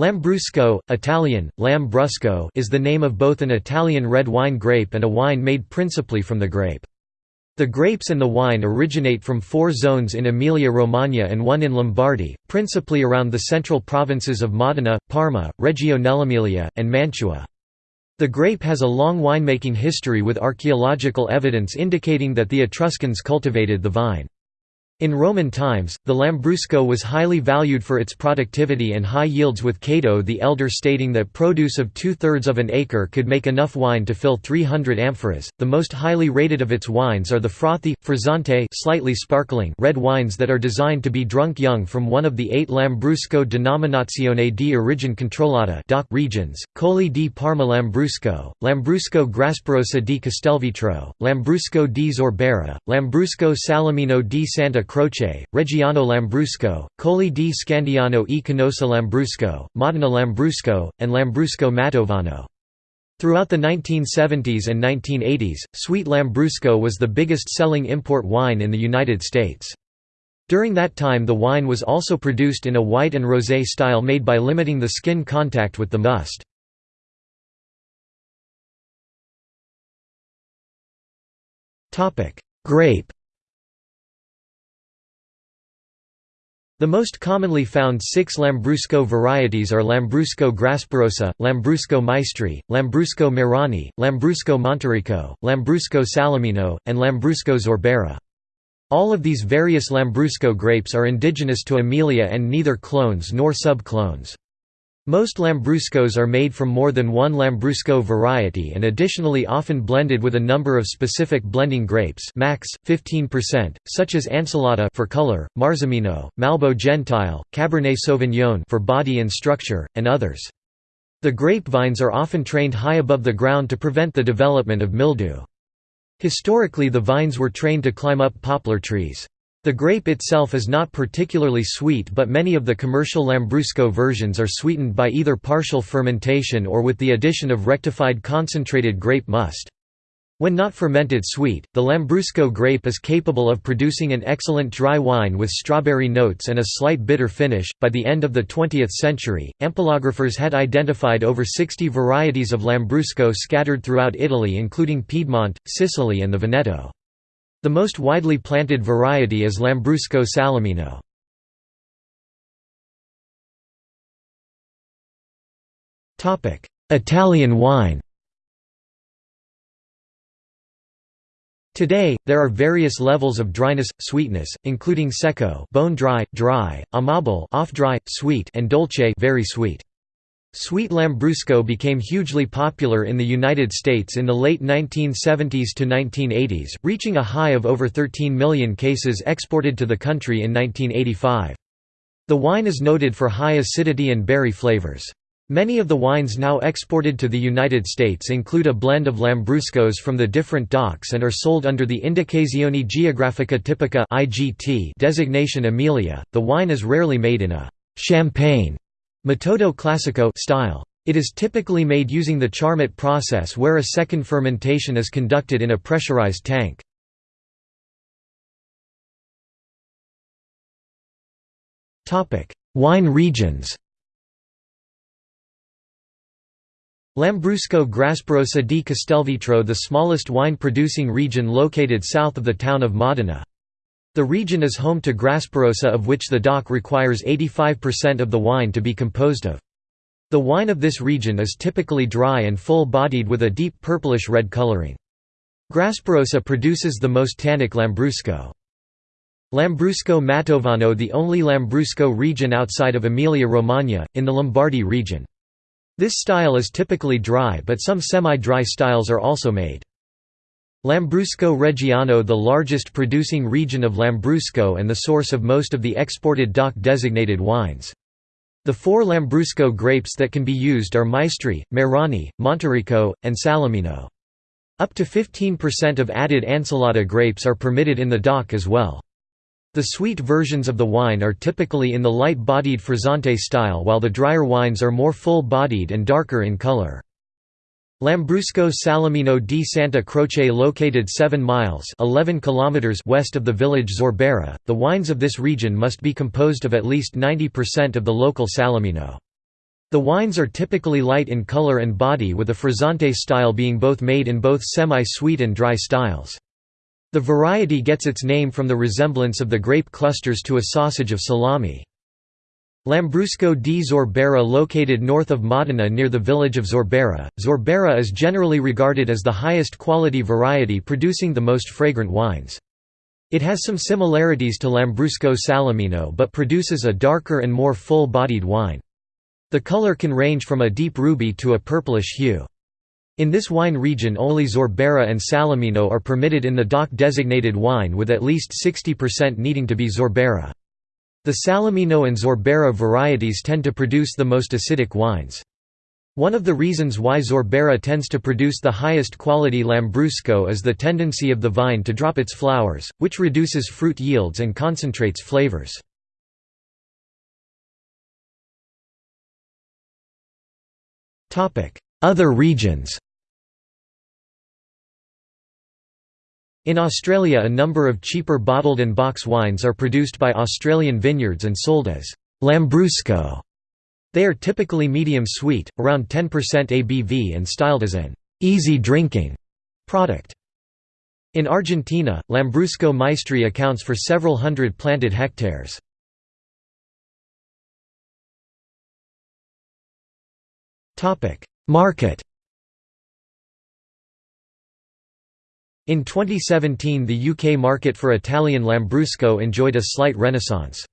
Lambrusco, Italian, Lambrusco is the name of both an Italian red wine grape and a wine made principally from the grape. The grapes and the wine originate from four zones in Emilia-Romagna and one in Lombardy, principally around the central provinces of Modena, Parma, Reggio nell'Emilia, and Mantua. The grape has a long winemaking history with archaeological evidence indicating that the Etruscans cultivated the vine. In Roman times, the Lambrusco was highly valued for its productivity and high yields with Cato the Elder stating that produce of two-thirds of an acre could make enough wine to fill 300 amphoras. The most highly rated of its wines are the frothy, frizzante slightly sparkling red wines that are designed to be drunk young from one of the eight Lambrusco denominazione di origine controllata regions, Colli di Parma Lambrusco, Lambrusco Grasparosa di Castelvetro, Lambrusco di Sorbara, Lambrusco Salamino di Santa Croce, Reggiano Lambrusco, Colli di Scandiano e Canossa Lambrusco, Modena Lambrusco, and Lambrusco Mantovano. Throughout the 1970s and 1980s, sweet Lambrusco was the biggest-selling import wine in the United States. During that time the wine was also produced in a white and rosé style made by limiting the skin contact with the must. Grape The most commonly found six Lambrusco varieties are Lambrusco Grasparosa, Lambrusco Maestri, Lambrusco Marani, Lambrusco Montericco, Lambrusco Salamino, and Lambrusco Sorbara. All of these various Lambrusco grapes are indigenous to Emilia and neither clones nor sub-clones. Most Lambruscos are made from more than one Lambrusco variety and additionally often blended with a number of specific blending grapes max, 15%, such as Ancelotta for color, Marzemino, Malbo Gentile, Cabernet Sauvignon for body and structure, and others. The grapevines are often trained high above the ground to prevent the development of mildew. Historically the vines were trained to climb up poplar trees. The grape itself is not particularly sweet but many of the commercial Lambrusco versions are sweetened by either partial fermentation or with the addition of rectified concentrated grape must. When not fermented sweet, the Lambrusco grape is capable of producing an excellent dry wine with strawberry notes and a slight bitter finish. By the end of the 20th century, ampelographers had identified over 60 varieties of Lambrusco scattered throughout Italy, including Piedmont, Sicily, and the Veneto. The most widely planted variety is Lambrusco salamino. Italian wine Today, there are various levels of dryness, sweetness, including secco bone dry, dry, amabile off dry, sweet and dolce very sweet. Sweet Lambrusco became hugely popular in the United States in the late 1970s to 1980s, reaching a high of over 13 million cases exported to the country in 1985. The wine is noted for high acidity and berry flavors. Many of the wines now exported to the United States include a blend of Lambruscos from the different DOCs and are sold under the Indicazione Geografica Tipica designation Emilia. The wine is rarely made in a champagne Metodo classico style. It is typically made using the Charmat process where a second fermentation is conducted in a pressurized tank. Wine regions Lambrusco Grasparosa di Castelvetro the smallest wine-producing region located south of the town of Modena. The region is home to Grasparosa of which the DOC requires 85% of the wine to be composed of. The wine of this region is typically dry and full-bodied with a deep purplish-red coloring. Grasparosa produces the most tannic Lambrusco. Lambrusco Mantovano the only Lambrusco region outside of Emilia-Romagna, in the Lombardy region. This style is typically dry but some semi-dry styles are also made. Lambrusco Reggiano the largest producing region of Lambrusco and the source of most of the exported DOC-designated wines. The four Lambrusco grapes that can be used are Maestri, Marani, Montericco, and Salamino. Up to 15% of added Ancelotta grapes are permitted in the DOC as well. The sweet versions of the wine are typically in the light-bodied frizzante style while the drier wines are more full-bodied and darker in color. Lambrusco Salamino di Santa Croce located 7 miles 11 kilometers west of the village Sorbara, the wines of this region must be composed of at least 90% of the local Salamino. The wines are typically light in color and body with a frizzante style being both made in both semi-sweet and dry styles. The variety gets its name from the resemblance of the grape clusters to a sausage of salami. Lambrusco di Sorbara located north of Modena near the village of Sorbara, Sorbara is generally regarded as the highest quality variety producing the most fragrant wines. It has some similarities to Lambrusco Salamino but produces a darker and more full-bodied wine. The color can range from a deep ruby to a purplish hue. In this wine region only Sorbara and Salamino are permitted in the DOC-designated wine with at least 60% needing to be Sorbara. The Salamino and Sorbara varieties tend to produce the most acidic wines. One of the reasons why Sorbara tends to produce the highest quality Lambrusco is the tendency of the vine to drop its flowers, which reduces fruit yields and concentrates flavors. Other regions In Australia a number of cheaper bottled and box wines are produced by Australian vineyards and sold as Lambrusco. They are typically medium sweet, around 10% ABV and styled as an easy drinking product. In Argentina, Lambrusco Maestri accounts for several hundred planted hectares. Market In 2017 the UK market for Italian Lambrusco enjoyed a slight renaissance.